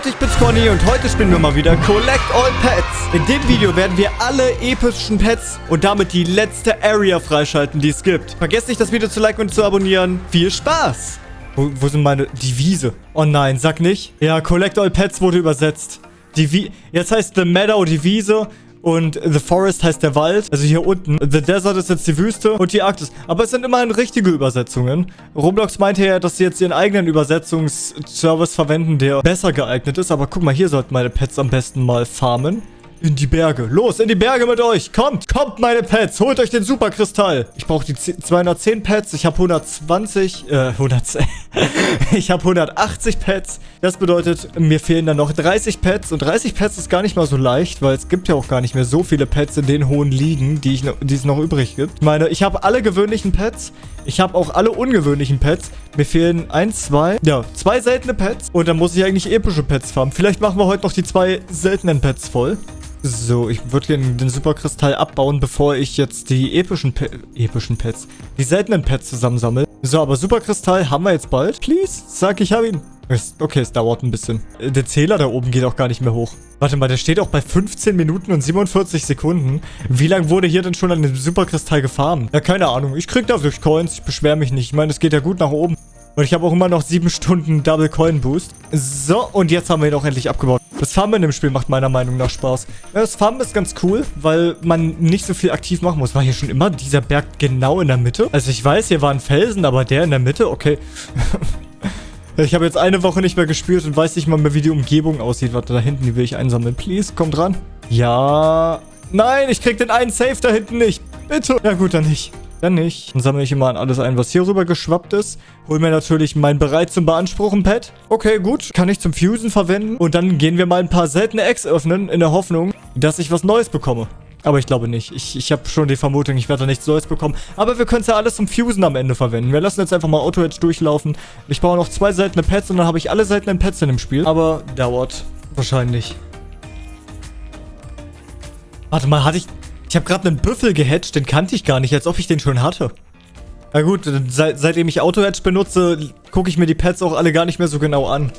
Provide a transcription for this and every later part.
Leute, ich bin's Conny und heute spielen wir mal wieder Collect All Pets. In dem Video werden wir alle epischen Pets und damit die letzte Area freischalten, die es gibt. Vergesst nicht, das Video zu liken und zu abonnieren. Viel Spaß! Wo, wo sind meine... Die Wiese. Oh nein, sag nicht. Ja, Collect All Pets wurde übersetzt. Die. Jetzt heißt The Meadow die Wiese und The Forest heißt der Wald. Also hier unten. The Desert ist jetzt die Wüste und die Arktis. Aber es sind immerhin richtige Übersetzungen. Roblox meinte ja, dass sie jetzt ihren eigenen Übersetzungsservice verwenden, der besser geeignet ist. Aber guck mal, hier sollten meine Pets am besten mal farmen. In die Berge. Los, in die Berge mit euch. Kommt, kommt, meine Pets. Holt euch den Superkristall. Ich brauche die 210 Pets. Ich habe 120, äh, 110. ich habe 180 Pets. Das bedeutet, mir fehlen dann noch 30 Pets. Und 30 Pets ist gar nicht mal so leicht, weil es gibt ja auch gar nicht mehr so viele Pets in den hohen Ligen, die, ich die es noch übrig gibt. Ich meine, ich habe alle gewöhnlichen Pets. Ich habe auch alle ungewöhnlichen Pets. Mir fehlen ein, zwei, ja, zwei seltene Pets. Und dann muss ich eigentlich epische Pets farmen. Vielleicht machen wir heute noch die zwei seltenen Pets voll. So, ich würde gerne den Superkristall abbauen, bevor ich jetzt die epischen, Pe epischen Pets, die seltenen Pets zusammensammle. So, aber Superkristall haben wir jetzt bald. Please, sag, ich habe ihn. Okay, es dauert ein bisschen. Der Zähler da oben geht auch gar nicht mehr hoch. Warte mal, der steht auch bei 15 Minuten und 47 Sekunden. Wie lange wurde hier denn schon an dem Superkristall gefahren? Ja, keine Ahnung. Ich krieg dafür Coins. Ich beschwere mich nicht. Ich meine, es geht ja gut nach oben. Und ich habe auch immer noch 7 Stunden Double Coin Boost. So, und jetzt haben wir ihn auch endlich abgebaut. Das Farmen dem Spiel macht meiner Meinung nach Spaß. Das Farmen ist ganz cool, weil man nicht so viel aktiv machen muss. War hier schon immer dieser Berg genau in der Mitte? Also ich weiß, hier war ein Felsen, aber der in der Mitte? Okay. ich habe jetzt eine Woche nicht mehr gespielt und weiß nicht mal mehr, wie die Umgebung aussieht. Warte, da hinten, die will ich einsammeln. Please, komm dran. Ja. Nein, ich krieg den einen Safe da hinten nicht. Bitte. Ja gut, dann nicht. Dann nicht. Dann sammle ich immer alles ein, was hier rüber geschwappt ist. Hol mir natürlich mein bereit zum Beanspruchen Pad. Okay, gut. Kann ich zum Fusen verwenden. Und dann gehen wir mal ein paar seltene Eggs öffnen, in der Hoffnung, dass ich was Neues bekomme. Aber ich glaube nicht. Ich, ich habe schon die Vermutung, ich werde da nichts Neues bekommen. Aber wir können es ja alles zum Fusen am Ende verwenden. Wir lassen jetzt einfach mal Auto-Edge durchlaufen. Ich brauche noch zwei seltene Pets und dann habe ich alle seltenen Pets in dem Spiel. Aber dauert wahrscheinlich. Warte mal, hatte ich... Ich habe gerade einen Büffel gehatcht, den kannte ich gar nicht, als ob ich den schon hatte. Na gut, seit, seitdem ich Auto-Hatch benutze, gucke ich mir die Pets auch alle gar nicht mehr so genau an.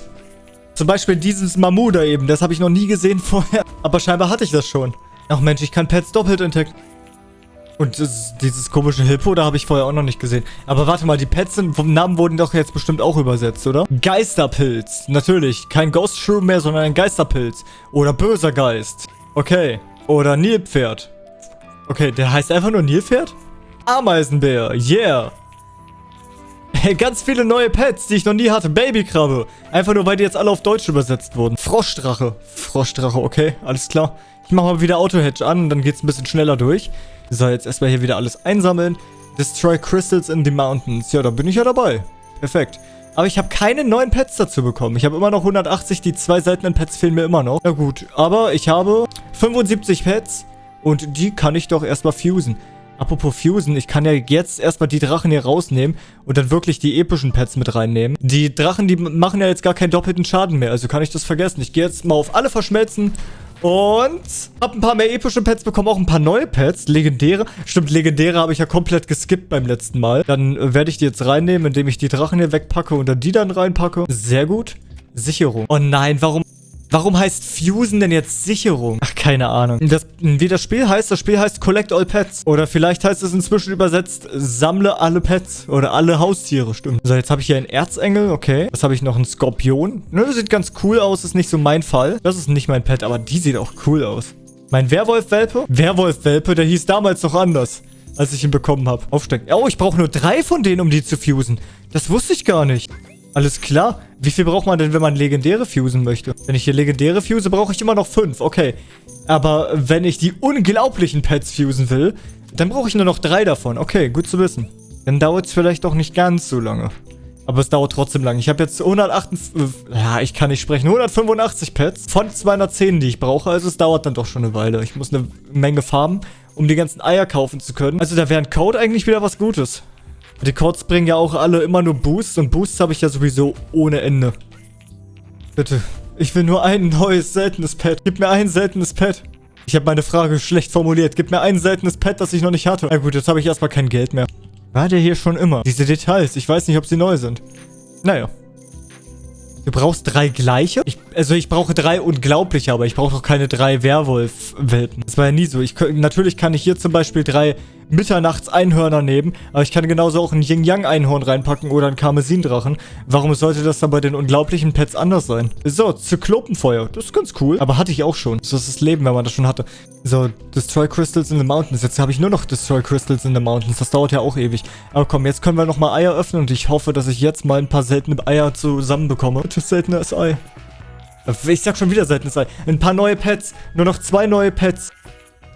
Zum Beispiel dieses Mamu da eben, das habe ich noch nie gesehen vorher. Aber scheinbar hatte ich das schon. Ach Mensch, ich kann Pets doppelt entdecken. Und das, dieses komische Hippo, da habe ich vorher auch noch nicht gesehen. Aber warte mal, die Pets sind, vom Namen wurden doch jetzt bestimmt auch übersetzt, oder? Geisterpilz. Natürlich. Kein Ghost Shroom mehr, sondern ein Geisterpilz. Oder böser Geist. Okay. Oder Nilpferd. Okay, der heißt einfach nur Nilpferd? Ameisenbär, yeah. Ganz viele neue Pets, die ich noch nie hatte. Babykrabbe. Einfach nur, weil die jetzt alle auf Deutsch übersetzt wurden. Froschdrache. Froschdrache, okay, alles klar. Ich mache mal wieder Auto-Hedge an, dann geht es ein bisschen schneller durch. So, jetzt erstmal hier wieder alles einsammeln. Destroy Crystals in the Mountains. Ja, da bin ich ja dabei. Perfekt. Aber ich habe keine neuen Pets dazu bekommen. Ich habe immer noch 180, die zwei seltenen Pets fehlen mir immer noch. Na gut, aber ich habe 75 Pets. Und die kann ich doch erstmal fusen. Apropos fusen, ich kann ja jetzt erstmal die Drachen hier rausnehmen und dann wirklich die epischen Pets mit reinnehmen. Die Drachen, die machen ja jetzt gar keinen doppelten Schaden mehr, also kann ich das vergessen. Ich gehe jetzt mal auf alle verschmelzen und hab ein paar mehr epische Pets bekommen, auch ein paar neue Pets, legendäre. Stimmt, legendäre habe ich ja komplett geskippt beim letzten Mal. Dann äh, werde ich die jetzt reinnehmen, indem ich die Drachen hier wegpacke und dann die dann reinpacke. Sehr gut. Sicherung. Oh nein, warum Warum heißt Fusen denn jetzt Sicherung? Ach, keine Ahnung. Das, wie das Spiel heißt, das Spiel heißt Collect All Pets. Oder vielleicht heißt es inzwischen übersetzt, sammle alle Pets. Oder alle Haustiere, stimmt. So, jetzt habe ich hier einen Erzengel, okay. Was habe ich noch? Ein Skorpion. Ne, sieht ganz cool aus, ist nicht so mein Fall. Das ist nicht mein Pet, aber die sieht auch cool aus. Mein Werwolf-Welpe? Werwolf-Welpe, der hieß damals noch anders als ich ihn bekommen habe. Aufstecken. Oh, ich brauche nur drei von denen, um die zu fusen. Das wusste ich gar nicht. Alles klar. Wie viel braucht man denn, wenn man legendäre fusen möchte? Wenn ich hier legendäre fuse, brauche ich immer noch fünf. Okay. Aber wenn ich die unglaublichen Pets fusen will, dann brauche ich nur noch drei davon. Okay, gut zu wissen. Dann dauert es vielleicht auch nicht ganz so lange. Aber es dauert trotzdem lang. Ich habe jetzt 158... Ja, ich kann nicht sprechen. 185 Pets von 210, die ich brauche. Also es dauert dann doch schon eine Weile. Ich muss eine Menge farmen, um die ganzen Eier kaufen zu können. Also da wäre ein Code eigentlich wieder was Gutes. Die Codes bringen ja auch alle immer nur Boosts und Boosts habe ich ja sowieso ohne Ende. Bitte. Ich will nur ein neues, seltenes Pet. Gib mir ein seltenes Pet. Ich habe meine Frage schlecht formuliert. Gib mir ein seltenes Pet, das ich noch nicht hatte. Na gut, jetzt habe ich erstmal kein Geld mehr. War der hier schon immer? Diese Details, ich weiß nicht, ob sie neu sind. Naja. Du brauchst drei gleiche? Ich, also ich brauche drei unglaubliche, aber ich brauche doch keine drei Werwolf-Welpen. Das war ja nie so. Ich, natürlich kann ich hier zum Beispiel drei Mitternachts-Einhörner nehmen, aber ich kann genauso auch ein Yin-Yang-Einhorn reinpacken oder ein Karmesindrachen. Warum sollte das dann bei den unglaublichen Pets anders sein? So, Zyklopenfeuer. Das ist ganz cool. Aber hatte ich auch schon. So ist das Leben, wenn man das schon hatte. So, Destroy Crystals in the Mountains. Jetzt habe ich nur noch Destroy Crystals in the Mountains. Das dauert ja auch ewig. Aber komm, jetzt können wir nochmal Eier öffnen und ich hoffe, dass ich jetzt mal ein paar seltene Eier zusammenbekomme. Das seltenes Ei. Ich sag schon wieder seltenes Ei. Ein paar neue Pets. Nur noch zwei neue Pets.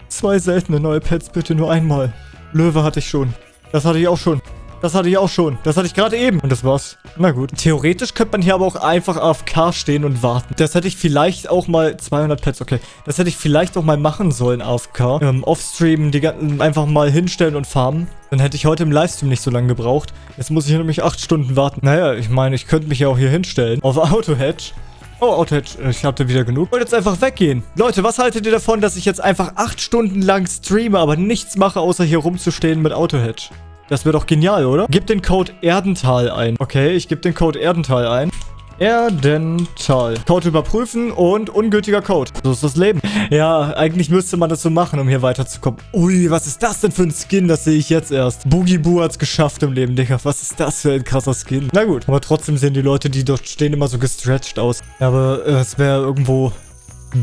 Zwei seltene neue Pets, bitte nur einmal. Löwe hatte ich schon. Das hatte ich auch schon. Das hatte ich auch schon. Das hatte ich gerade eben. Und das war's. Na gut. Theoretisch könnte man hier aber auch einfach AFK stehen und warten. Das hätte ich vielleicht auch mal... 200 Pets, okay. Das hätte ich vielleicht auch mal machen sollen, AFK. Ähm, Offstream die einfach mal hinstellen und farmen. Dann hätte ich heute im Livestream nicht so lange gebraucht. Jetzt muss ich hier nämlich 8 Stunden warten. Naja, ich meine, ich könnte mich ja auch hier hinstellen. Auf Auto-Hedge. Oh, Outage, ich hatte wieder genug. Und jetzt einfach weggehen. Leute, was haltet ihr davon, dass ich jetzt einfach acht Stunden lang streame, aber nichts mache, außer hier rumzustehen mit Autohedge? Das wäre doch genial, oder? Gib den Code Erdental ein. Okay, ich gebe den Code Erdental ein. Erdental. Code überprüfen und ungültiger Code. So ist das Leben. Ja, eigentlich müsste man das so machen, um hier weiterzukommen. Ui, was ist das denn für ein Skin? Das sehe ich jetzt erst. Boogie Boo hat's geschafft im Leben, Digga. Was ist das für ein krasser Skin? Na gut. Aber trotzdem sehen die Leute, die dort stehen, immer so gestretched aus. Aber äh, es wäre irgendwo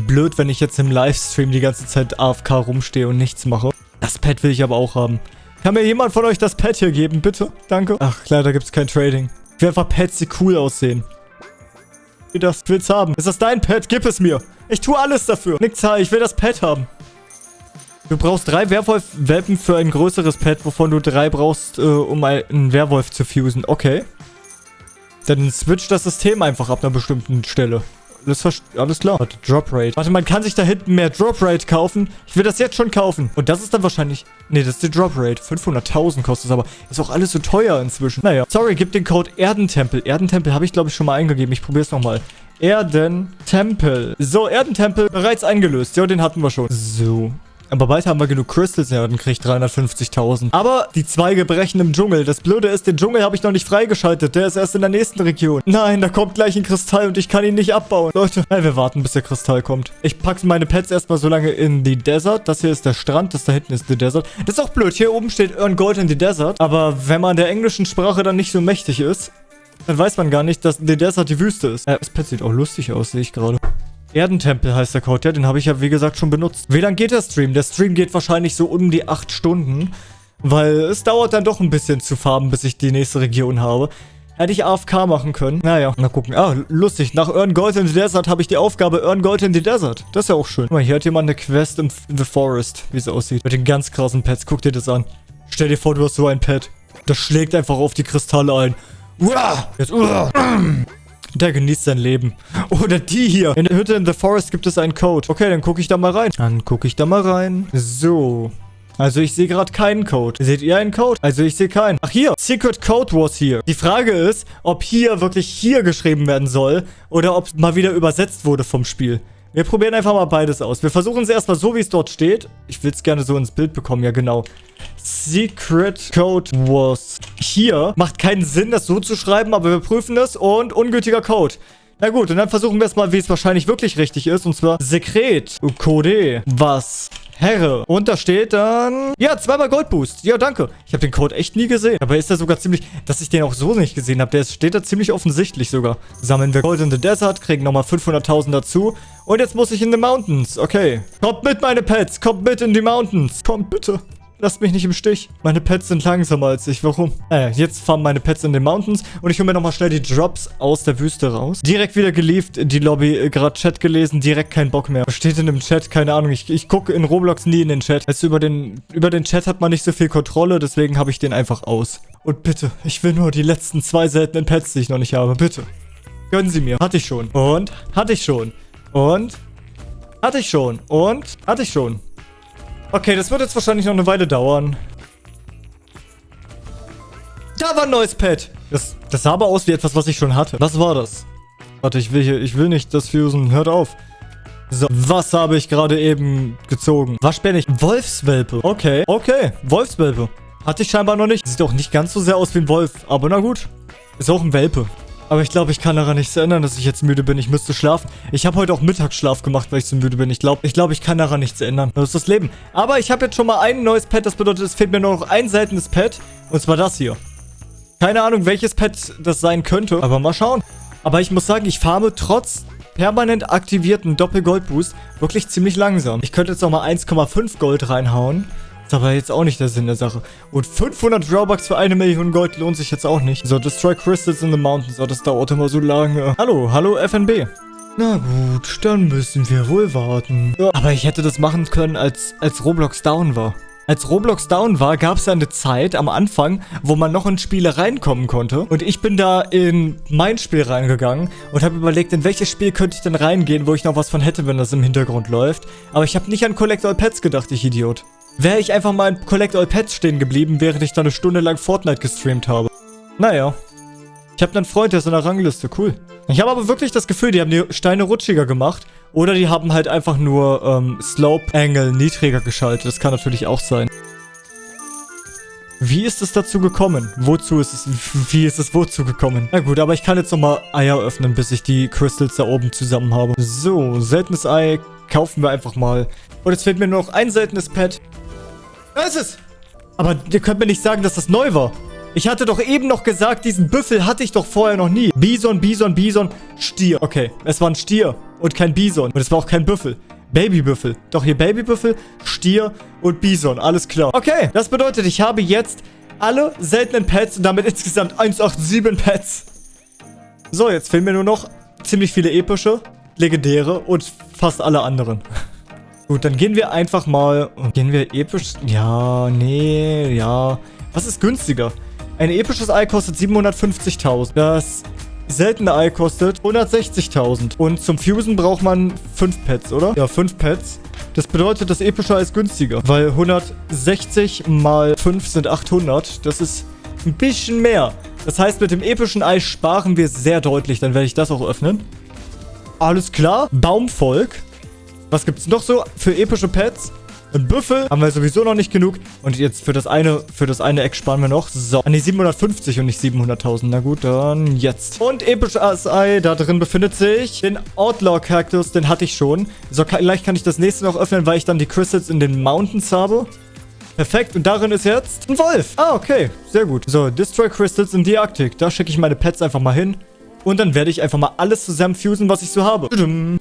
blöd, wenn ich jetzt im Livestream die ganze Zeit AFK rumstehe und nichts mache. Das Pad will ich aber auch haben. Kann mir jemand von euch das Pad hier geben, bitte? Danke. Ach, leider gibt es kein Trading. Ich will einfach Pads, die cool aussehen das will's haben. Ist das dein Pet? Gib es mir. Ich tue alles dafür. Zahl, ich will das Pet haben. Du brauchst drei Werwolf-Welpen für ein größeres Pet, wovon du drei brauchst, äh, um einen Werwolf zu fusen. Okay. Dann switch das System einfach ab einer bestimmten Stelle. Alles, alles klar. Warte, Drop Rate. Warte, man kann sich da hinten mehr Drop Rate kaufen. Ich will das jetzt schon kaufen. Und das ist dann wahrscheinlich... Nee, das ist die Drop Rate. 500.000 kostet es aber. Ist auch alles so teuer inzwischen. Naja. Sorry, gib den Code Erdentempel. Erdentempel habe ich, glaube ich, schon mal eingegeben. Ich probiere es nochmal. Erdentempel. So, Erdentempel bereits eingelöst. Ja, den hatten wir schon. So. Aber bald haben wir genug Crystals. Ja, dann kriege ich 350.000. Aber die Zweige brechen im Dschungel. Das Blöde ist, den Dschungel habe ich noch nicht freigeschaltet. Der ist erst in der nächsten Region. Nein, da kommt gleich ein Kristall und ich kann ihn nicht abbauen. Leute, nein, wir warten, bis der Kristall kommt. Ich packe meine Pets erstmal so lange in die Desert. Das hier ist der Strand. Das da hinten ist die Desert. Das ist auch blöd. Hier oben steht Earn Gold in the Desert. Aber wenn man der englischen Sprache dann nicht so mächtig ist, dann weiß man gar nicht, dass die Desert die Wüste ist. Äh, das Pet sieht auch lustig aus, sehe ich gerade. Erdentempel heißt der Code. Ja, den habe ich ja, wie gesagt, schon benutzt. Wie lange geht der Stream? Der Stream geht wahrscheinlich so um die 8 Stunden. Weil es dauert dann doch ein bisschen zu farben, bis ich die nächste Region habe. Hätte ich AFK machen können. Naja, mal gucken. Ah, lustig. Nach Earn Gold in the Desert habe ich die Aufgabe Earn Gold in the Desert. Das ist ja auch schön. Guck mal, hier hat jemand eine Quest in The Forest, wie es aussieht. Mit den ganz krassen Pets. Guck dir das an. Stell dir vor, du hast so ein Pet. Das schlägt einfach auf die Kristalle ein. Uah! Jetzt, uah! Der genießt sein Leben. Oder die hier. In der Hütte in The Forest gibt es einen Code. Okay, dann gucke ich da mal rein. Dann gucke ich da mal rein. So. Also ich sehe gerade keinen Code. Seht ihr einen Code? Also ich sehe keinen. Ach hier. Secret Code was here. Die Frage ist, ob hier wirklich hier geschrieben werden soll oder ob mal wieder übersetzt wurde vom Spiel. Wir probieren einfach mal beides aus. Wir versuchen es erstmal so, wie es dort steht. Ich will es gerne so ins Bild bekommen. Ja, genau. Secret Code was hier. Macht keinen Sinn, das so zu schreiben, aber wir prüfen es. Und ungültiger Code. Na gut, und dann versuchen wir es mal, wie es wahrscheinlich wirklich richtig ist. Und zwar Sekret Code was Herre. Und da steht dann... Ja, zweimal Goldboost. Ja, danke. Ich habe den Code echt nie gesehen. Aber ist er sogar ziemlich... Dass ich den auch so nicht gesehen habe. Der steht da ziemlich offensichtlich sogar. Sammeln wir Gold in the Desert. Kriegen nochmal 500.000 dazu. Und jetzt muss ich in the Mountains. Okay. Kommt mit, meine Pets. Kommt mit in die Mountains. Kommt bitte. Lasst mich nicht im Stich. Meine Pets sind langsamer als ich. Warum? Naja, jetzt fahren meine Pets in den Mountains. Und ich hole mir nochmal schnell die Drops aus der Wüste raus. Direkt wieder gelieft, die Lobby. Äh, Gerade Chat gelesen. Direkt kein Bock mehr. Was steht in dem Chat? Keine Ahnung. Ich, ich gucke in Roblox nie in den Chat. Also über den, über den Chat hat man nicht so viel Kontrolle. Deswegen habe ich den einfach aus. Und bitte, ich will nur die letzten zwei seltenen Pets, die ich noch nicht habe. Bitte. Gönnen Sie mir. Hatte ich schon. Und hatte ich schon. Und hatte ich schon. Und hatte ich schon. Okay, das wird jetzt wahrscheinlich noch eine Weile dauern. Da war ein neues Pad. Das, das sah aber aus wie etwas, was ich schon hatte. Was war das? Warte, ich will hier, ich will nicht das fusen. Hört auf. So, was habe ich gerade eben gezogen? Was bin ich? Wolfswelpe. Okay, okay. Wolfswelpe. Hatte ich scheinbar noch nicht. Sieht auch nicht ganz so sehr aus wie ein Wolf. Aber na gut. Ist auch ein Welpe. Aber ich glaube, ich kann daran nichts ändern, dass ich jetzt müde bin. Ich müsste schlafen. Ich habe heute auch Mittagsschlaf gemacht, weil ich so müde bin. Ich glaube, ich, glaub, ich kann daran nichts ändern. Das ist das Leben. Aber ich habe jetzt schon mal ein neues Pet. Das bedeutet, es fehlt mir nur noch ein seltenes Pet. Und zwar das hier. Keine Ahnung, welches Pet das sein könnte. Aber mal schauen. Aber ich muss sagen, ich farme trotz permanent aktivierten Doppelgoldboost wirklich ziemlich langsam. Ich könnte jetzt noch mal 1,5 Gold reinhauen. Ist aber jetzt auch nicht der Sinn der Sache. Und 500 Robux für eine Million Gold lohnt sich jetzt auch nicht. So, Destroy Crystals in the Mountains. Oh, das dauert immer so lange. Hallo, hallo FNB. Na gut, dann müssen wir wohl warten. Ja, aber ich hätte das machen können, als, als Roblox down war. Als Roblox down war, gab es ja eine Zeit am Anfang, wo man noch in Spiele reinkommen konnte. Und ich bin da in mein Spiel reingegangen und habe überlegt, in welches Spiel könnte ich denn reingehen, wo ich noch was von hätte, wenn das im Hintergrund läuft. Aber ich habe nicht an Collect All Pets gedacht, ich Idiot. Wäre ich einfach mal in Collect All Pets stehen geblieben, während ich da eine Stunde lang Fortnite gestreamt habe. Naja. Ich habe einen Freund, der ist in der Rangliste. Cool. Ich habe aber wirklich das Gefühl, die haben die Steine rutschiger gemacht. Oder die haben halt einfach nur ähm, Slope Angle niedriger geschaltet. Das kann natürlich auch sein. Wie ist es dazu gekommen? Wozu ist es... Wie ist es wozu gekommen? Na gut, aber ich kann jetzt nochmal Eier öffnen, bis ich die Crystals da oben zusammen habe. So, seltenes Ei kaufen wir einfach mal. Und jetzt fehlt mir nur noch ein seltenes Pet. Da ist es! Aber ihr könnt mir nicht sagen, dass das neu war. Ich hatte doch eben noch gesagt, diesen Büffel hatte ich doch vorher noch nie. Bison, Bison, Bison, Stier. Okay, es war ein Stier und kein Bison. Und es war auch kein Büffel. Babybüffel. Doch hier Babybüffel, Stier und Bison. Alles klar. Okay, das bedeutet, ich habe jetzt alle seltenen Pets und damit insgesamt 187 Pets. So, jetzt fehlen mir nur noch ziemlich viele epische, legendäre und fast alle anderen. Gut, dann gehen wir einfach mal... Gehen wir episch? Ja, nee, ja. Was ist günstiger? Ein episches Ei kostet 750.000. Das seltene Ei kostet 160.000. Und zum Fusen braucht man 5 Pets, oder? Ja, 5 Pets. Das bedeutet, das epische Ei ist günstiger. Weil 160 mal 5 sind 800. Das ist ein bisschen mehr. Das heißt, mit dem epischen Ei sparen wir sehr deutlich. Dann werde ich das auch öffnen. Alles klar. Baumvolk. Was gibt es noch so für epische Pets? Ein Büffel haben wir sowieso noch nicht genug. Und jetzt für das eine, für das eine Eck sparen wir noch. So, an die 750 und nicht 700.000. Na gut, dann jetzt. Und episches Ei, da drin befindet sich den Outlaw-Cactus. Den hatte ich schon. So, vielleicht kann ich das nächste noch öffnen, weil ich dann die Crystals in den Mountains habe. Perfekt. Und darin ist jetzt ein Wolf. Ah, okay. Sehr gut. So, Destroy Crystals in die Arktik. Da schicke ich meine Pets einfach mal hin. Und dann werde ich einfach mal alles zusammen fusen, was ich so habe.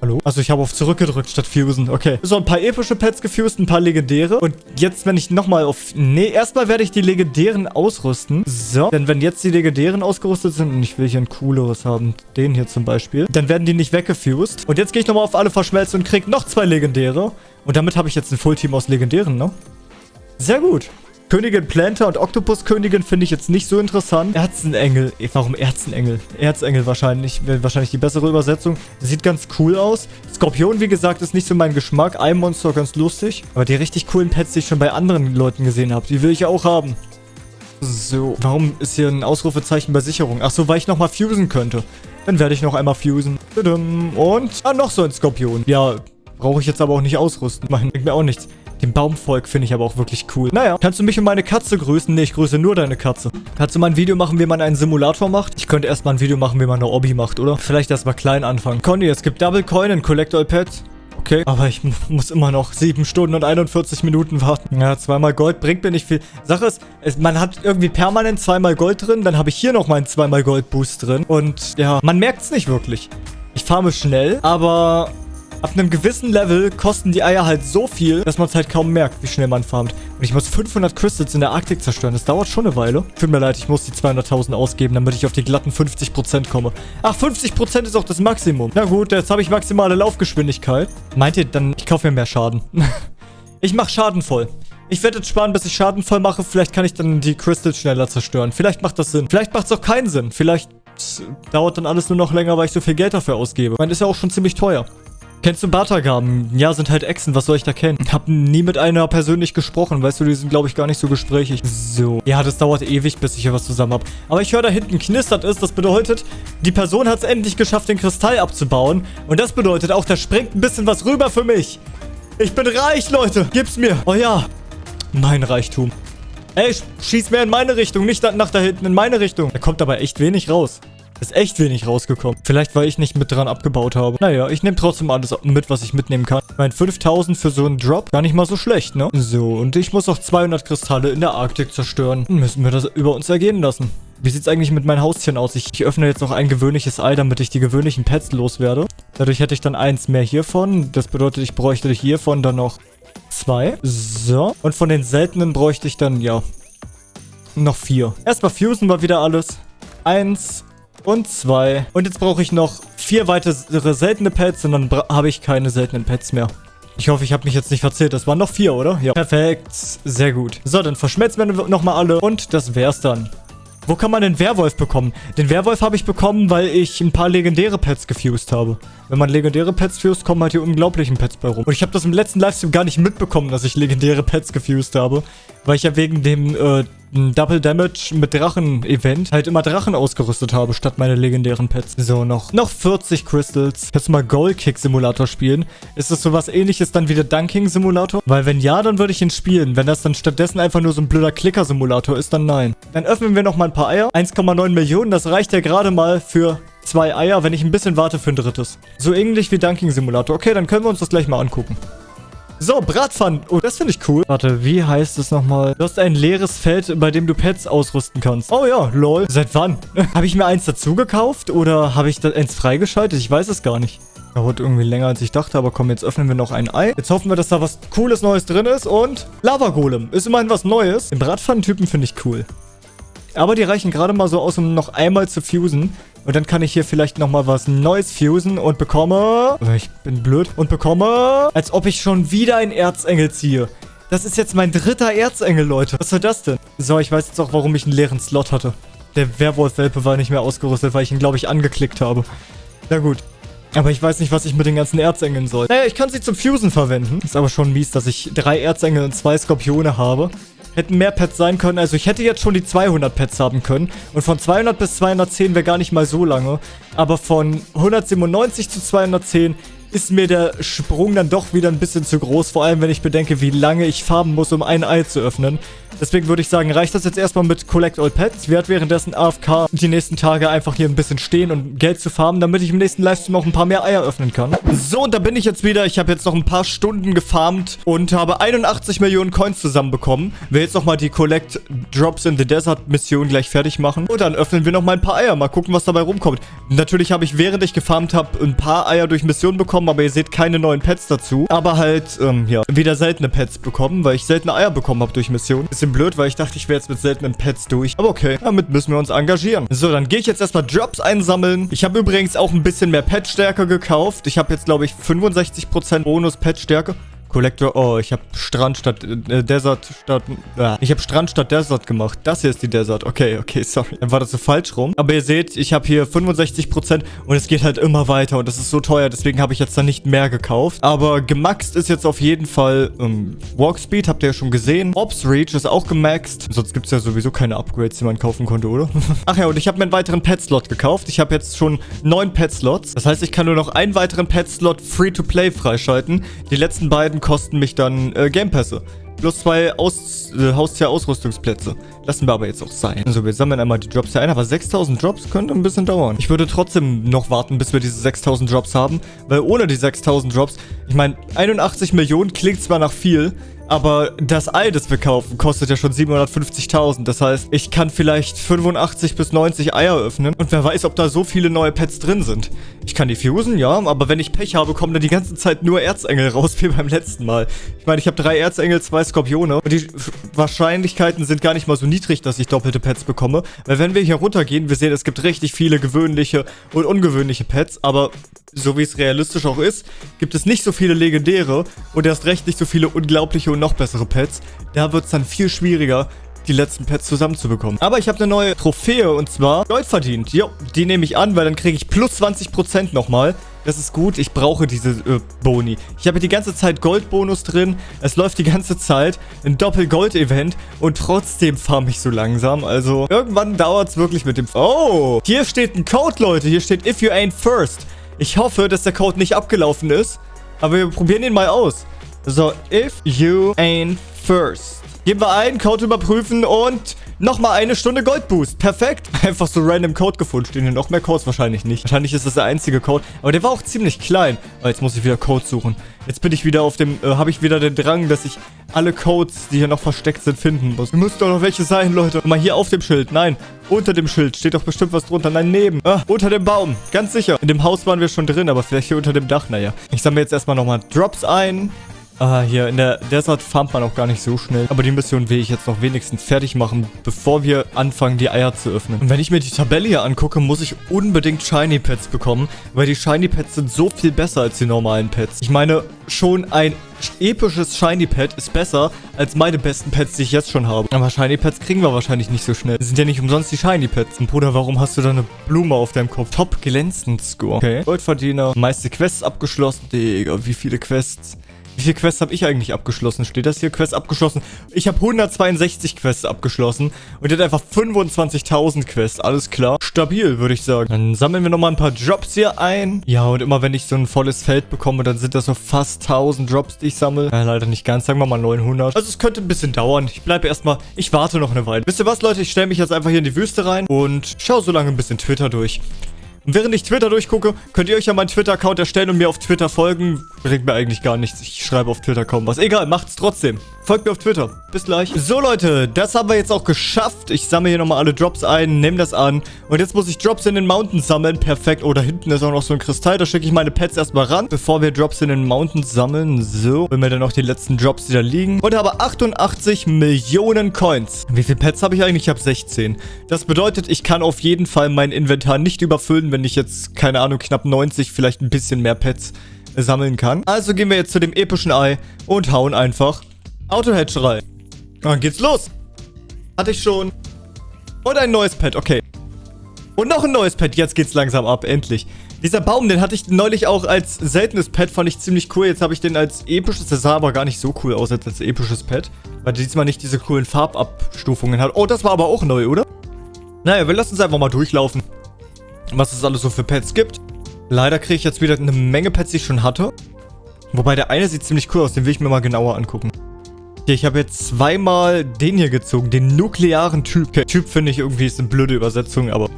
Hallo? Also ich habe auf zurückgedrückt statt fusen. Okay. So, ein paar epische Pets gefused, ein paar legendäre. Und jetzt, wenn ich nochmal auf... Nee, erstmal werde ich die legendären ausrüsten. So. Denn wenn jetzt die legendären ausgerüstet sind und ich will hier ein cooleres haben, den hier zum Beispiel, dann werden die nicht weggefused. Und jetzt gehe ich nochmal auf alle verschmelzen und kriege noch zwei legendäre. Und damit habe ich jetzt ein Fullteam aus legendären, ne? Sehr gut. Königin Planter und Oktopuskönigin finde ich jetzt nicht so interessant. Erzenengel. Warum Erzenengel? Erzengel wahrscheinlich. Wäre wahrscheinlich die bessere Übersetzung. Sieht ganz cool aus. Skorpion, wie gesagt, ist nicht so mein Geschmack. Eimonster ganz lustig. Aber die richtig coolen Pets, die ich schon bei anderen Leuten gesehen habe, die will ich auch haben. So, warum ist hier ein Ausrufezeichen bei Sicherung? Ach so, weil ich nochmal fusen könnte. Dann werde ich noch einmal fusen. Und, ah, noch so ein Skorpion. Ja, brauche ich jetzt aber auch nicht ausrüsten. Mein, bringt mir auch nichts. Den Baumvolk finde ich aber auch wirklich cool. Naja, kannst du mich und meine Katze grüßen? Nee, ich grüße nur deine Katze. Kannst du mal ein Video machen, wie man einen Simulator macht? Ich könnte erstmal ein Video machen, wie man eine Obby macht, oder? Vielleicht erstmal klein anfangen. Conny, es gibt Double Coin in Collect All Pets. Okay, aber ich muss immer noch 7 Stunden und 41 Minuten warten. Ja, zweimal Gold bringt mir nicht viel. Sache ist, es, man hat irgendwie permanent zweimal Gold drin. Dann habe ich hier noch meinen zweimal Gold Boost drin. Und ja, man merkt es nicht wirklich. Ich farme schnell, aber Ab einem gewissen Level kosten die Eier halt so viel, dass man es halt kaum merkt, wie schnell man farmt. Und ich muss 500 Crystals in der Arktik zerstören. Das dauert schon eine Weile. Tut mir leid, ich muss die 200.000 ausgeben, damit ich auf die glatten 50% komme. Ach, 50% ist auch das Maximum. Na gut, jetzt habe ich maximale Laufgeschwindigkeit. Meint ihr dann, ich kaufe mir mehr Schaden? ich mache Schaden voll. Ich werde jetzt sparen, bis ich Schaden voll mache. Vielleicht kann ich dann die Crystals schneller zerstören. Vielleicht macht das Sinn. Vielleicht macht es auch keinen Sinn. Vielleicht dauert dann alles nur noch länger, weil ich so viel Geld dafür ausgebe. Ich meine, ist ja auch schon ziemlich teuer. Kennst du Batagaben? Ja, sind halt Echsen. Was soll ich da kennen? Hab nie mit einer persönlich gesprochen. Weißt du, die sind, glaube ich, gar nicht so gesprächig. So. Ja, das dauert ewig, bis ich hier was zusammen habe. Aber ich höre, da hinten knistert es. Das bedeutet, die Person hat es endlich geschafft, den Kristall abzubauen. Und das bedeutet auch, da springt ein bisschen was rüber für mich. Ich bin reich, Leute. Gib's mir. Oh ja. Mein Reichtum. Ey, schieß mehr in meine Richtung, nicht nach da hinten, in meine Richtung. Da kommt aber echt wenig raus. Ist echt wenig rausgekommen. Vielleicht, weil ich nicht mit dran abgebaut habe. Naja, ich nehme trotzdem alles mit, was ich mitnehmen kann. Ich meine, 5000 für so einen Drop, gar nicht mal so schlecht, ne? So, und ich muss auch 200 Kristalle in der Arktik zerstören. Dann müssen wir das über uns ergehen lassen. Wie sieht es eigentlich mit meinen Haustieren aus? Ich, ich, öffne jetzt noch ein gewöhnliches Ei, damit ich die gewöhnlichen Pets loswerde. Dadurch hätte ich dann eins mehr hiervon. Das bedeutet, ich bräuchte hiervon dann noch zwei. So. Und von den seltenen bräuchte ich dann, ja, noch vier. Erstmal fusen wir wieder alles. Eins und zwei. Und jetzt brauche ich noch vier weitere seltene Pets und dann habe ich keine seltenen Pets mehr. Ich hoffe, ich habe mich jetzt nicht verzählt. Das waren noch vier, oder? Ja. Perfekt. Sehr gut. So, dann verschmelzen wir nochmal alle. Und das wär's dann. Wo kann man den Werwolf bekommen? Den Werwolf habe ich bekommen, weil ich ein paar legendäre Pets gefused habe. Wenn man legendäre Pets fused, kommen halt die unglaublichen Pets bei rum. Und ich habe das im letzten Livestream gar nicht mitbekommen, dass ich legendäre Pets gefused habe. Weil ich ja wegen dem äh, Double Damage mit Drachen-Event halt immer Drachen ausgerüstet habe, statt meine legendären Pets. So, noch, noch 40 Crystals. Kannst du mal Goal Kick Simulator spielen? Ist das sowas ähnliches dann wie der Dunking Simulator? Weil wenn ja, dann würde ich ihn spielen. Wenn das dann stattdessen einfach nur so ein blöder Klicker Simulator ist, dann nein. Dann öffnen wir noch mal ein paar Eier. 1,9 Millionen, das reicht ja gerade mal für zwei Eier, wenn ich ein bisschen warte für ein drittes. So ähnlich wie Dunking Simulator. Okay, dann können wir uns das gleich mal angucken. So, Bratpfannen. Oh, das finde ich cool. Warte, wie heißt es nochmal? Du hast ein leeres Feld, bei dem du Pets ausrüsten kannst. Oh ja, lol. Seit wann? habe ich mir eins dazu gekauft oder habe ich das eins freigeschaltet? Ich weiß es gar nicht. Dauert irgendwie länger, als ich dachte, aber komm, jetzt öffnen wir noch ein Ei. Jetzt hoffen wir, dass da was Cooles Neues drin ist und Lava-Golem. Ist immerhin was Neues. Den Bratpfannentypen finde ich cool. Aber die reichen gerade mal so aus, um noch einmal zu fusen. Und dann kann ich hier vielleicht nochmal was Neues fusen und bekomme... Ich bin blöd. Und bekomme... Als ob ich schon wieder einen Erzengel ziehe. Das ist jetzt mein dritter Erzengel, Leute. Was soll das denn? So, ich weiß jetzt auch, warum ich einen leeren Slot hatte. Der Werwolf-Welpe war nicht mehr ausgerüstet, weil ich ihn, glaube ich, angeklickt habe. Na gut. Aber ich weiß nicht, was ich mit den ganzen Erzengeln soll. Naja, ich kann sie zum Fusen verwenden. Ist aber schon mies, dass ich drei Erzengel und zwei Skorpione habe hätten mehr Pets sein können. Also ich hätte jetzt schon die 200 Pets haben können. Und von 200 bis 210 wäre gar nicht mal so lange. Aber von 197 zu 210 ist mir der Sprung dann doch wieder ein bisschen zu groß. Vor allem, wenn ich bedenke, wie lange ich farben muss, um ein Ei zu öffnen. Deswegen würde ich sagen, reicht das jetzt erstmal mit Collect All Pets. Ich werde währenddessen AFK die nächsten Tage einfach hier ein bisschen stehen und Geld zu farmen, damit ich im nächsten Livestream auch ein paar mehr Eier öffnen kann. So, und da bin ich jetzt wieder. Ich habe jetzt noch ein paar Stunden gefarmt und habe 81 Millionen Coins zusammenbekommen. Will jetzt nochmal die Collect Drops in the Desert Mission gleich fertig machen. Und dann öffnen wir nochmal ein paar Eier. Mal gucken, was dabei rumkommt. Natürlich habe ich, während ich gefarmt habe, ein paar Eier durch Mission bekommen bekommen, aber ihr seht keine neuen Pets dazu. Aber halt, ähm, ja, wieder seltene Pets bekommen, weil ich seltene Eier bekommen habe durch Mission. Bisschen blöd, weil ich dachte, ich wäre jetzt mit seltenen Pets durch. Aber okay, damit müssen wir uns engagieren. So, dann gehe ich jetzt erstmal Drops einsammeln. Ich habe übrigens auch ein bisschen mehr Petstärke gekauft. Ich habe jetzt, glaube ich, 65% Bonus Petstärke. Collector. Oh, ich habe Strand statt äh, Desert statt... Äh, ich habe Strand statt Desert gemacht. Das hier ist die Desert. Okay, okay, sorry. Dann war das so falsch rum. Aber ihr seht, ich habe hier 65% und es geht halt immer weiter und das ist so teuer. Deswegen habe ich jetzt da nicht mehr gekauft. Aber gemaxt ist jetzt auf jeden Fall ähm, Walk Speed, habt ihr ja schon gesehen. Ops Reach ist auch gemaxt. Sonst gibt es ja sowieso keine Upgrades, die man kaufen konnte, oder? Ach ja, und ich habe mir einen weiteren Pet-Slot gekauft. Ich habe jetzt schon neun Pet-Slots. Das heißt, ich kann nur noch einen weiteren Pet-Slot Free-to-Play freischalten. Die letzten beiden kosten mich dann äh, Gamepässe. Plus zwei Aus äh, Haustier-Ausrüstungsplätze. Lassen wir aber jetzt auch sein. Also wir sammeln einmal die Drops hier ein, aber 6000 Drops könnte ein bisschen dauern. Ich würde trotzdem noch warten, bis wir diese 6000 Drops haben, weil ohne die 6000 Drops, ich meine, 81 Millionen klingt zwar nach viel, aber das Ei, das wir kaufen, kostet ja schon 750.000. Das heißt, ich kann vielleicht 85 bis 90 Eier öffnen. Und wer weiß, ob da so viele neue Pets drin sind. Ich kann die fusen, ja. Aber wenn ich Pech habe, kommen da die ganze Zeit nur Erzengel raus, wie beim letzten Mal. Ich meine, ich habe drei Erzengel, zwei Skorpione. Und die Wahrscheinlichkeiten sind gar nicht mal so niedrig, dass ich doppelte Pets bekomme. Weil wenn wir hier runtergehen, wir sehen, es gibt richtig viele gewöhnliche und ungewöhnliche Pets. Aber so wie es realistisch auch ist, gibt es nicht so viele legendäre und erst recht nicht so viele unglaubliche und noch bessere Pets. Da wird es dann viel schwieriger, die letzten Pets zusammenzubekommen. Aber ich habe eine neue Trophäe und zwar Gold verdient. Jo, die nehme ich an, weil dann kriege ich plus 20% nochmal. Das ist gut, ich brauche diese äh, Boni. Ich habe die ganze Zeit Goldbonus drin. Es läuft die ganze Zeit ein Doppel-Gold-Event und trotzdem farm ich so langsam. Also irgendwann dauert es wirklich mit dem... Oh, hier steht ein Code, Leute. Hier steht If you ain't first. Ich hoffe, dass der Code nicht abgelaufen ist. Aber wir probieren ihn mal aus. So, if you ain't first. Geben wir ein, Code überprüfen und Nochmal eine Stunde Goldboost. Perfekt. Einfach so random Code gefunden. Stehen hier noch mehr Codes? Wahrscheinlich nicht. Wahrscheinlich ist das der einzige Code. Aber der war auch ziemlich klein. Oh, jetzt muss ich wieder Code suchen. Jetzt bin ich wieder auf dem, äh, habe ich wieder den Drang, dass ich alle Codes, die hier noch versteckt sind, finden muss. Müssen doch noch welche sein, Leute. Guck mal hier auf dem Schild. Nein, unter dem Schild steht doch bestimmt was drunter. Nein, neben. Ah, unter dem Baum. Ganz sicher. In dem Haus waren wir schon drin, aber vielleicht hier unter dem Dach. Naja. Ich sammle jetzt erstmal nochmal Drops ein. Ah, hier in der Desert farmt man auch gar nicht so schnell. Aber die Mission will ich jetzt noch wenigstens fertig machen, bevor wir anfangen, die Eier zu öffnen. Und wenn ich mir die Tabelle hier angucke, muss ich unbedingt Shiny Pets bekommen, weil die Shiny Pets sind so viel besser als die normalen Pets. Ich meine, schon ein episches Shiny Pet ist besser als meine besten Pets, die ich jetzt schon habe. Aber Shiny Pets kriegen wir wahrscheinlich nicht so schnell. Das sind ja nicht umsonst die Shiny Pets. Und Bruder, warum hast du da eine Blume auf deinem Kopf? Top glänzend Score. Okay. Goldverdiener. Meiste Quests abgeschlossen. Digga, wie viele Quests? Wie viele Quests habe ich eigentlich abgeschlossen? Steht das hier? Quests abgeschlossen. Ich habe 162 Quests abgeschlossen. Und hat einfach 25.000 Quests. Alles klar. Stabil, würde ich sagen. Dann sammeln wir nochmal ein paar Drops hier ein. Ja, und immer wenn ich so ein volles Feld bekomme, dann sind das so fast 1000 Drops, die ich sammle. Ja, leider nicht ganz. Sagen wir mal 900. Also es könnte ein bisschen dauern. Ich bleibe erstmal... Ich warte noch eine Weile. Wisst ihr was, Leute? Ich stelle mich jetzt einfach hier in die Wüste rein und schaue so lange ein bisschen Twitter durch. Und während ich Twitter durchgucke, könnt ihr euch ja meinen Twitter-Account erstellen und mir auf Twitter folgen. Bringt mir eigentlich gar nichts. Ich schreibe auf Twitter kaum was. Egal, macht's trotzdem. Folgt mir auf Twitter. Bis gleich. So, Leute, das haben wir jetzt auch geschafft. Ich sammle hier nochmal alle Drops ein, nehme das an. Und jetzt muss ich Drops in den Mountains sammeln. Perfekt. Oh, da hinten ist auch noch so ein Kristall. Da schicke ich meine Pets erstmal ran, bevor wir Drops in den Mountains sammeln. So, wenn wir dann auch die letzten Drops, die da liegen. Und habe 88 Millionen Coins. Wie viele Pets habe ich eigentlich? Ich habe 16. Das bedeutet, ich kann auf jeden Fall mein Inventar nicht überfüllen, wenn ich jetzt, keine Ahnung, knapp 90, vielleicht ein bisschen mehr Pets sammeln kann. Also gehen wir jetzt zu dem epischen Ei und hauen einfach Autohatcherei. Dann geht's los. Hatte ich schon. Und ein neues Pet, okay. Und noch ein neues Pet. Jetzt geht's langsam ab, endlich. Dieser Baum, den hatte ich neulich auch als seltenes Pet, fand ich ziemlich cool. Jetzt habe ich den als episches. Das sah aber gar nicht so cool aus als, als episches Pet. Weil diesmal nicht diese coolen Farbabstufungen hat. Oh, das war aber auch neu, oder? Naja, wir lassen uns einfach mal durchlaufen. Was es alles so für Pets gibt. Leider kriege ich jetzt wieder eine Menge Pets, die ich schon hatte. Wobei der eine sieht ziemlich cool aus. Den will ich mir mal genauer angucken. Okay, ich habe jetzt zweimal den hier gezogen, den nuklearen Typ. Okay, typ finde ich irgendwie ist eine blöde Übersetzung, aber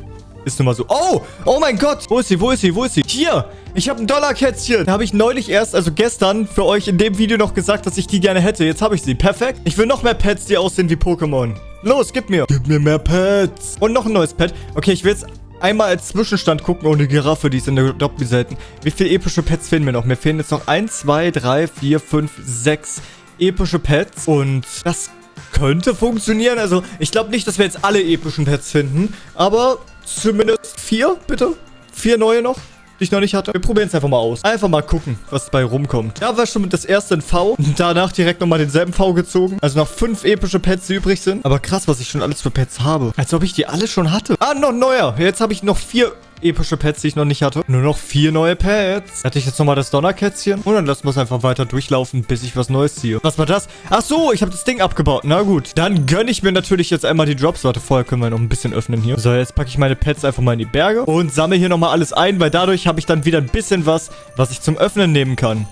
ist nun mal so. Oh, oh mein Gott. Wo ist sie, wo ist sie, wo ist sie? Hier, ich habe ein Dollarkätzchen. Da habe ich neulich erst, also gestern, für euch in dem Video noch gesagt, dass ich die gerne hätte. Jetzt habe ich sie. Perfekt. Ich will noch mehr Pets, die aussehen wie Pokémon. Los, gib mir. Gib mir mehr Pets. Und noch ein neues Pet. Okay, ich will jetzt einmal als Zwischenstand gucken. Oh, eine Giraffe, die ist in der Doppel selten. Wie viele epische Pets fehlen mir noch? Mir fehlen jetzt noch 1, 2, 3, 4, 5, 6 epische Pets. Und das könnte funktionieren. Also, ich glaube nicht, dass wir jetzt alle epischen Pets finden. Aber zumindest vier, bitte. Vier neue noch die ich noch nicht hatte. Wir probieren es einfach mal aus. Einfach mal gucken, was bei rumkommt. Da war schon das erste in V. Danach direkt nochmal denselben V gezogen. Also noch fünf epische Pets, die übrig sind. Aber krass, was ich schon alles für Pets habe. Als ob ich die alle schon hatte. Ah, noch neuer. Jetzt habe ich noch vier epische Pets, die ich noch nicht hatte. Nur noch vier neue Pets. Hatte ich jetzt nochmal das Donnerkätzchen. Und dann lassen wir es einfach weiter durchlaufen, bis ich was Neues ziehe. Was war das? Ach so, ich habe das Ding abgebaut. Na gut. Dann gönne ich mir natürlich jetzt einmal die Drops. Warte, vorher können wir noch ein bisschen öffnen hier. So, jetzt packe ich meine Pets einfach mal in die Berge. Und sammle hier nochmal alles ein, weil dadurch habe ich dann wieder ein bisschen was, was ich zum Öffnen nehmen kann.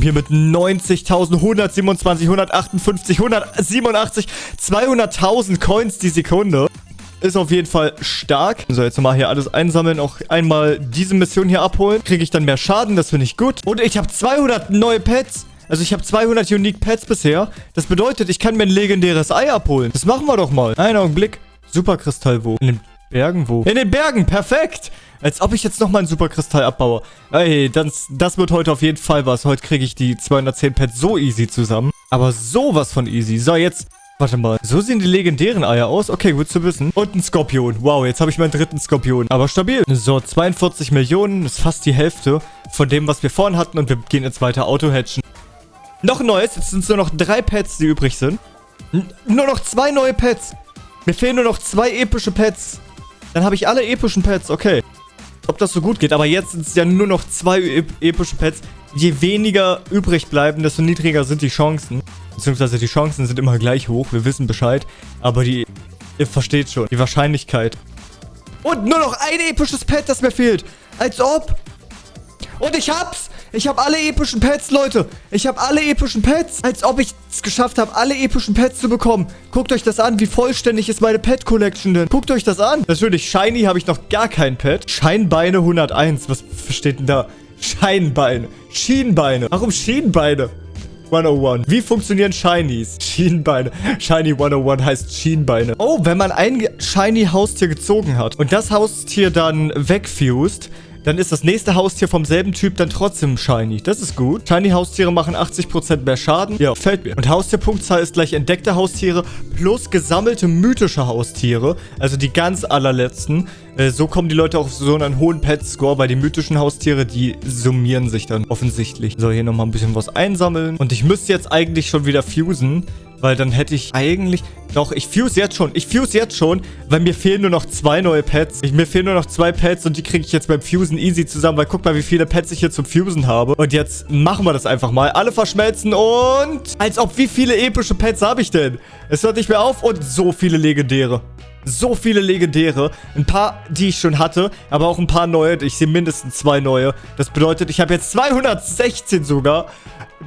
Hier mit 90.000, 127, 158, 187, 200.000 Coins die Sekunde. Ist auf jeden Fall stark. So, jetzt nochmal hier alles einsammeln. Auch einmal diese Mission hier abholen. Kriege ich dann mehr Schaden. Das finde ich gut. Und ich habe 200 neue Pets. Also ich habe 200 Unique Pets bisher. Das bedeutet, ich kann mir ein legendäres Ei abholen. Das machen wir doch mal. Einen Augenblick. Superkristall wo? In den Bergen wo? In den Bergen. Perfekt. Als ob ich jetzt nochmal einen Superkristall abbaue. Ey, das, das wird heute auf jeden Fall was. Heute kriege ich die 210 Pets so easy zusammen. Aber sowas von easy. So, jetzt Warte mal, so sehen die legendären Eier aus? Okay, gut zu wissen. Und ein Skorpion. Wow, jetzt habe ich meinen dritten Skorpion. Aber stabil. So, 42 Millionen ist fast die Hälfte von dem, was wir vorhin hatten. Und wir gehen jetzt weiter Auto-Hatchen. Noch ein neues. Jetzt sind es nur noch drei Pets, die übrig sind. N nur noch zwei neue Pets. Mir fehlen nur noch zwei epische Pets. Dann habe ich alle epischen Pets. Okay. Ob das so gut geht. Aber jetzt sind es ja nur noch zwei ep epische Pets. Je weniger übrig bleiben, desto niedriger sind die Chancen. Beziehungsweise die Chancen sind immer gleich hoch. Wir wissen Bescheid. Aber die... Ihr versteht schon. Die Wahrscheinlichkeit. Und nur noch ein episches Pet, das mir fehlt. Als ob. Und ich hab's. Ich habe alle epischen Pets, Leute. Ich habe alle epischen Pets. Als ob ich es geschafft habe, alle epischen Pets zu bekommen. Guckt euch das an. Wie vollständig ist meine Pet-Collection denn? Guckt euch das an. Natürlich, Shiny habe ich noch gar kein Pet. Scheinbeine 101. Was steht denn da? Scheinbeine. Schienbeine. Warum Schienbeine? 101. Wie funktionieren Shinies? Schienbeine. Shiny 101 heißt Schienbeine. Oh, wenn man ein Shiny Haustier gezogen hat und das Haustier dann wegfused, dann ist das nächste Haustier vom selben Typ dann trotzdem Shiny. Das ist gut. Shiny-Haustiere machen 80% mehr Schaden. Ja, fällt mir. Und Haustierpunktzahl ist gleich entdeckte Haustiere plus gesammelte mythische Haustiere. Also die ganz allerletzten. Äh, so kommen die Leute auf so einen hohen Pet-Score, weil die mythischen Haustiere, die summieren sich dann offensichtlich. So, hier nochmal ein bisschen was einsammeln. Und ich müsste jetzt eigentlich schon wieder fusen. Weil dann hätte ich eigentlich... Doch, ich fuse jetzt schon. Ich fuse jetzt schon, weil mir fehlen nur noch zwei neue Pets. Ich, mir fehlen nur noch zwei Pets und die kriege ich jetzt beim Fusen easy zusammen. Weil guck mal, wie viele Pets ich hier zum Fusen habe. Und jetzt machen wir das einfach mal. Alle verschmelzen und... Als ob, wie viele epische Pets habe ich denn? Es hört nicht mehr auf und so viele legendäre so viele legendäre. Ein paar, die ich schon hatte, aber auch ein paar neue. Ich sehe mindestens zwei neue. Das bedeutet, ich habe jetzt 216 sogar.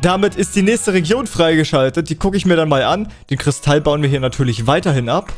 Damit ist die nächste Region freigeschaltet. Die gucke ich mir dann mal an. Den Kristall bauen wir hier natürlich weiterhin ab.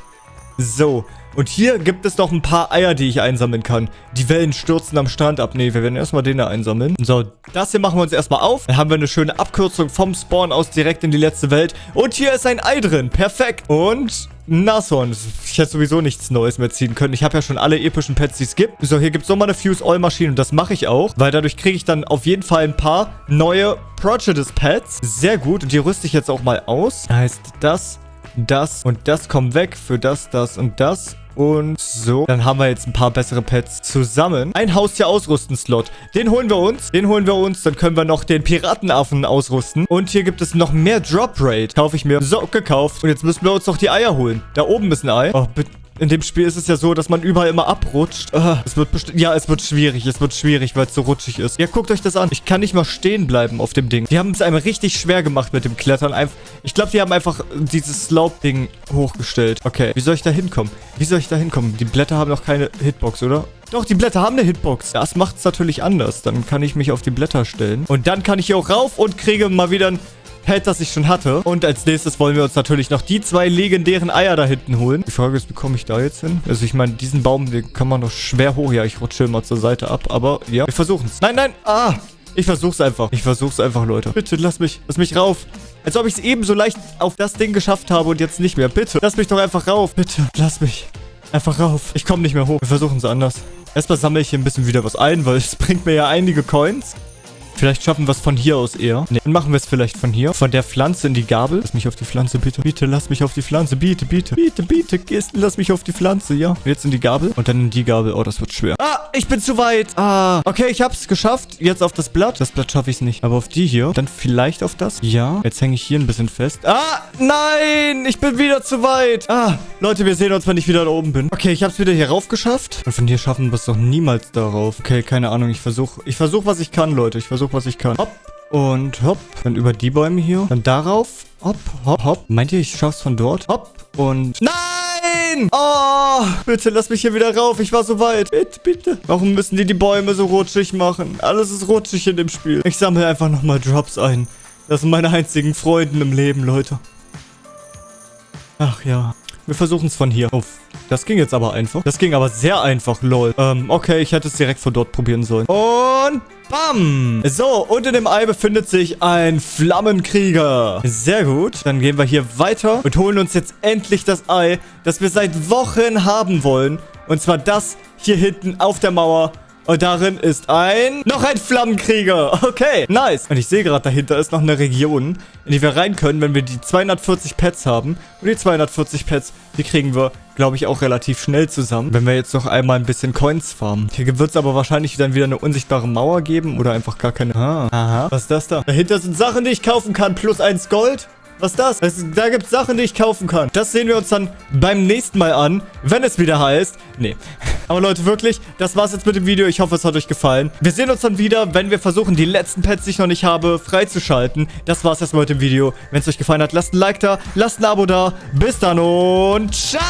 So. Und hier gibt es noch ein paar Eier, die ich einsammeln kann. Die Wellen stürzen am Strand ab. Ne, wir werden erstmal den da einsammeln. So, das hier machen wir uns erstmal auf. Dann haben wir eine schöne Abkürzung vom Spawn aus direkt in die letzte Welt. Und hier ist ein Ei drin. Perfekt. Und Nashorn. Ich hätte sowieso nichts Neues mehr ziehen können. Ich habe ja schon alle epischen Pets, die es gibt. So, hier gibt es nochmal eine Fuse-All-Maschine und das mache ich auch, weil dadurch kriege ich dann auf jeden Fall ein paar neue Prejudice-Pets. Sehr gut. Und die rüste ich jetzt auch mal aus. Heißt das, das und das kommen weg für das, das und das. Und so, dann haben wir jetzt ein paar bessere Pets zusammen. Ein Haustier ausrüsten Slot. Den holen wir uns. Den holen wir uns. Dann können wir noch den Piratenaffen ausrüsten. Und hier gibt es noch mehr Drop Rate. Kaufe ich mir. So, gekauft. Und jetzt müssen wir uns noch die Eier holen. Da oben ist ein Ei. Oh, bitte. In dem Spiel ist es ja so, dass man überall immer abrutscht. Uh, es wird. Ja, es wird schwierig. Es wird schwierig, weil es so rutschig ist. Ja, guckt euch das an. Ich kann nicht mal stehen bleiben auf dem Ding. Die haben es einem richtig schwer gemacht mit dem Klettern. Einf ich glaube, die haben einfach dieses Slope-Ding hochgestellt. Okay, wie soll ich da hinkommen? Wie soll ich da hinkommen? Die Blätter haben noch keine Hitbox, oder? Doch, die Blätter haben eine Hitbox. Das macht es natürlich anders. Dann kann ich mich auf die Blätter stellen. Und dann kann ich hier auch rauf und kriege mal wieder ein Pet, das ich schon hatte. Und als nächstes wollen wir uns natürlich noch die zwei legendären Eier da hinten holen. Die Frage ist, wie komme ich da jetzt hin? Also ich meine, diesen Baum, den kann man doch schwer hoch. Ja, ich rutsche mal zur Seite ab. Aber ja, wir versuchen es. Nein, nein. Ah, ich versuch's einfach. Ich versuch's einfach, Leute. Bitte, lass mich, lass mich rauf. Als ob ich es eben so leicht auf das Ding geschafft habe und jetzt nicht mehr. Bitte, lass mich doch einfach rauf. Bitte, lass mich einfach rauf. Ich komme nicht mehr hoch. Wir versuchen es anders. Erstmal sammle ich hier ein bisschen wieder was ein, weil es bringt mir ja einige Coins. Vielleicht schaffen wir es von hier aus eher. Ne, dann machen wir es vielleicht von hier. Von der Pflanze in die Gabel. Lass mich auf die Pflanze, bitte. Bitte, lass mich auf die Pflanze. Bitte, bitte. Bitte, bitte, Kisten, lass mich auf die Pflanze, ja. Jetzt in die Gabel. Und dann in die Gabel. Oh, das wird schwer. Ah, ich bin zu weit. Ah, okay, ich hab's geschafft. Jetzt auf das Blatt. Das Blatt schaffe ich nicht. Aber auf die hier. Dann vielleicht auf das. Ja. Jetzt hänge ich hier ein bisschen fest. Ah, nein. Ich bin wieder zu weit. Ah, Leute, wir sehen uns, wenn ich wieder da oben bin. Okay, ich hab's wieder hier rauf geschafft. Und von hier schaffen wir es doch niemals darauf. Okay, keine Ahnung. Ich versuche, ich versuche, was ich kann, Leute. Ich versuche, was ich kann. Hopp und hopp. Dann über die Bäume hier. Dann darauf. Hopp, hopp, hopp. Meint ihr, ich schaff's von dort? Hopp und... Nein! Oh, bitte lass mich hier wieder rauf. Ich war so weit. Bitte, bitte. Warum müssen die die Bäume so rutschig machen? Alles ist rutschig in dem Spiel. Ich sammle einfach nochmal Drops ein. Das sind meine einzigen Freunde im Leben, Leute. Ach ja. Wir versuchen es von hier. Uff. Das ging jetzt aber einfach. Das ging aber sehr einfach, lol. Ähm, okay, ich hätte es direkt von dort probieren sollen. Und bam. So, unter dem Ei befindet sich ein Flammenkrieger. Sehr gut. Dann gehen wir hier weiter und holen uns jetzt endlich das Ei, das wir seit Wochen haben wollen. Und zwar das hier hinten auf der Mauer. Und darin ist ein... Noch ein Flammenkrieger. Okay, nice. Und ich sehe gerade, dahinter ist noch eine Region, in die wir rein können, wenn wir die 240 Pets haben. Und die 240 Pets, die kriegen wir, glaube ich, auch relativ schnell zusammen, wenn wir jetzt noch einmal ein bisschen Coins farmen. Hier wird es aber wahrscheinlich dann wieder eine unsichtbare Mauer geben oder einfach gar keine... Ah, aha. Was ist das da? Dahinter sind Sachen, die ich kaufen kann, plus eins Gold. Was ist das? das da gibt es Sachen, die ich kaufen kann. Das sehen wir uns dann beim nächsten Mal an, wenn es wieder heißt... Nee. Aber Leute, wirklich, das war's jetzt mit dem Video. Ich hoffe, es hat euch gefallen. Wir sehen uns dann wieder, wenn wir versuchen, die letzten Pets, die ich noch nicht habe, freizuschalten. Das war's erstmal mit dem Video. Wenn es euch gefallen hat, lasst ein Like da, lasst ein Abo da. Bis dann und ciao!